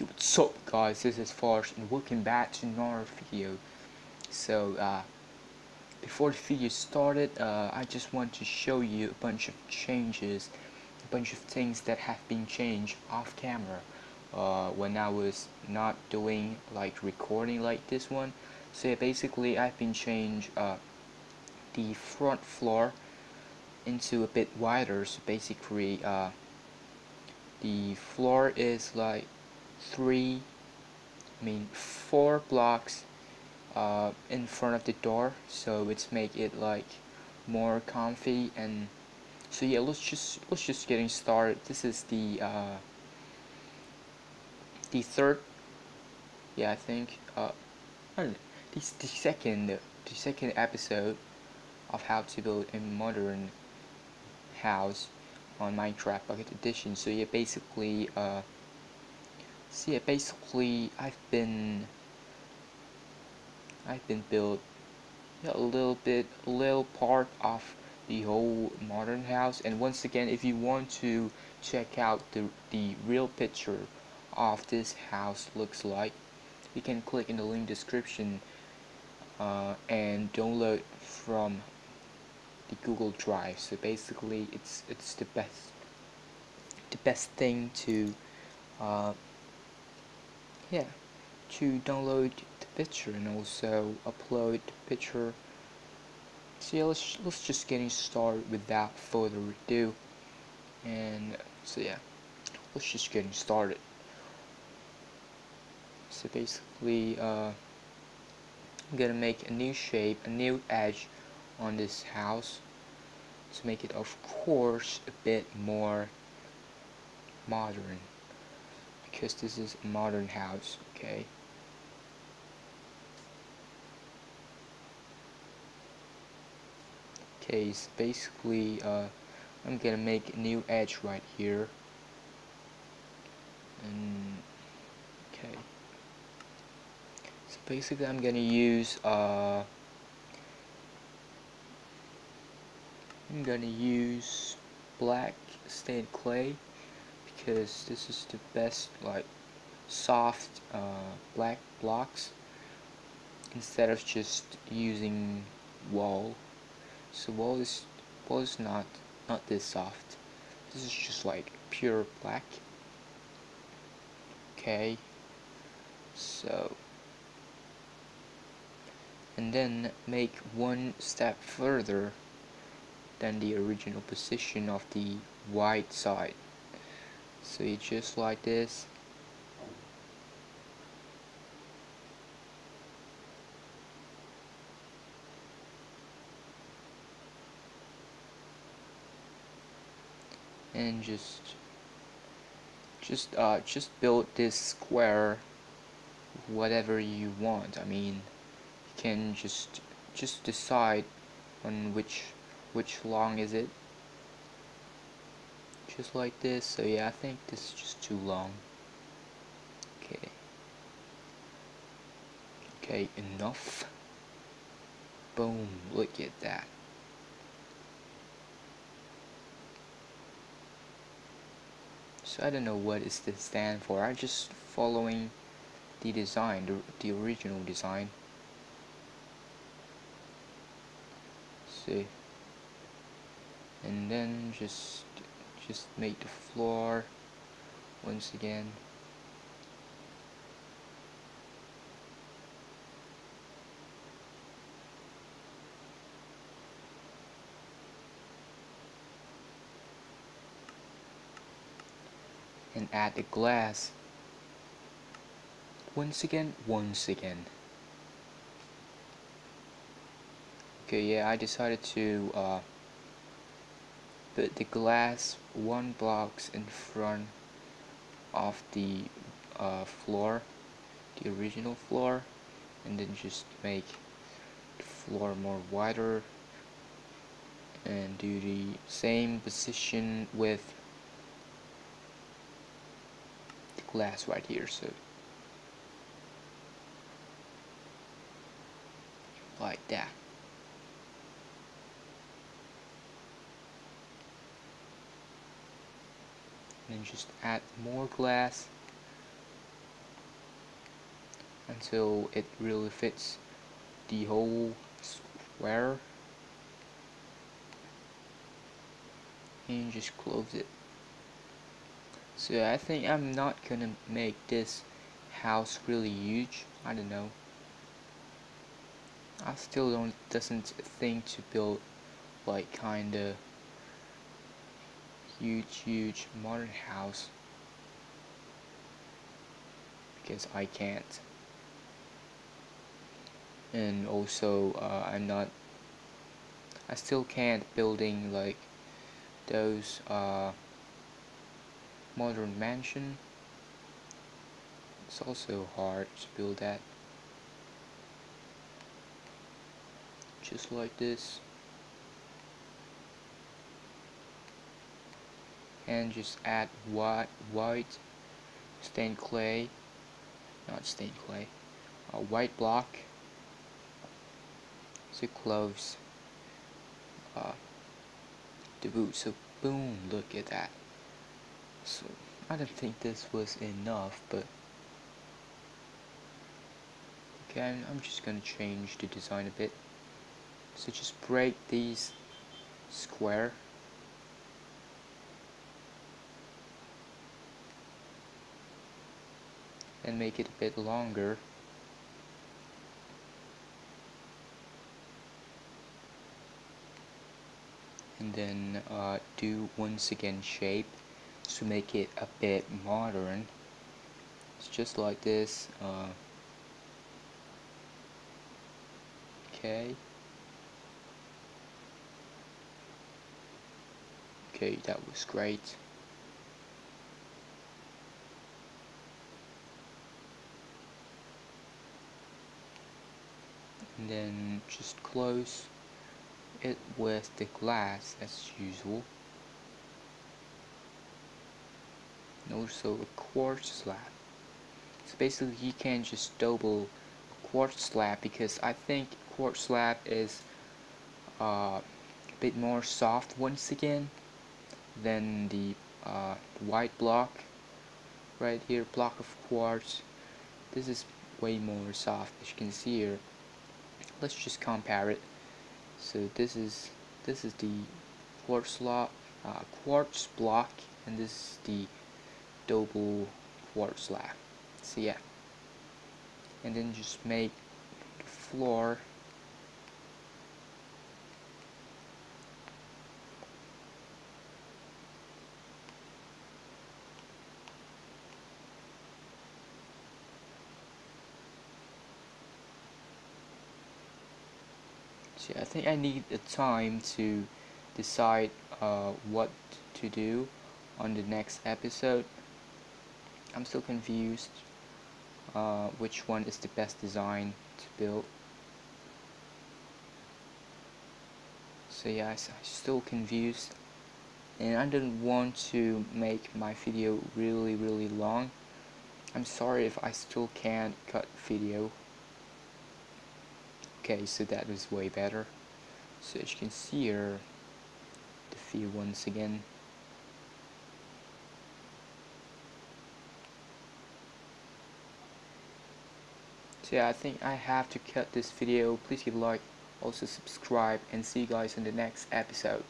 Yo, what's up guys, this is Force and welcome back to another video. So, uh, before the video started, uh, I just want to show you a bunch of changes, a bunch of things that have been changed off camera uh, when I was not doing like recording like this one. So yeah, basically I've been changed uh, the front floor into a bit wider, so basically uh, the floor is like three I mean four blocks uh, in front of the door. So it's make it like more comfy and so yeah let's just let's just getting started. This is the uh, the third yeah I think uh, I don't know, this the second the second episode of how to build a modern house on Minecraft Pocket Edition. So yeah basically uh, See, basically, I've been, I've been built a little bit, a little part of the whole modern house. And once again, if you want to check out the the real picture of this house looks like, you can click in the link description uh, and download from the Google Drive. So basically, it's it's the best, the best thing to. Uh, yeah to download the picture and also upload the picture. So yeah let's, let's just getting started without further ado. And so yeah let's just getting started. So basically uh, I'm gonna make a new shape a new edge on this house to make it of course a bit more modern because this is a modern house okay? Okay so basically uh, I'm gonna make a new edge right here. And okay. So basically I'm gonna use uh, I'm gonna use black stained clay because this is the best like soft uh, black blocks instead of just using wall. So wall is wall is not not this soft. This is just like pure black. Okay. So and then make one step further than the original position of the white side so you just like this. And just just uh, just build this square whatever you want. I mean you can just just decide on which which long is it just like this so yeah I think this is just too long. Okay. Okay enough. Boom look at that. So I don't know what is this stand for I'm just following the design the, the original design. See. And then just just make the floor once again. And add the glass once again once again. Okay yeah I decided to uh, put the glass one blocks in front of the uh, floor the original floor and then just make the floor more wider and do the same position with the glass right here so like that and just add more glass until it really fits the whole square. And just close it. So I think I'm not gonna make this house really huge. I don't know. I still don't doesn't think to build like kinda huge huge modern house. Because I can't. And also uh, I'm not I still can't building like those uh, modern mansion. It's also hard to build that. Just like this and just add white white stained clay not stained clay a white block to close uh, the boot so boom look at that. So I don't think this was enough but okay I'm, I'm just gonna change the design a bit. So just break these square and make it a bit longer. And then uh, do once again shape to make it a bit modern. It's just like this uh, okay. Okay that was great then just close it with the glass as usual. And also a quartz slab. So basically you can just double a quartz slab because I think quartz slab is uh, a bit more soft once again than the uh, white block. Right here block of quartz. This is way more soft as you can see here let's just compare it. So this is this is the quartz uh, quartz block and this is the double quartz slab so yeah. And then just make the floor I think I need a time to decide uh, what to do on the next episode. I'm still confused uh, which one is the best design to build. So yeah, I'm still confused and I didn't want to make my video really really long. I'm sorry if I still can't cut video okay so that was way better. So as you can see here the view once again. So yeah I think I have to cut this video. Please give a like also subscribe and see you guys in the next episode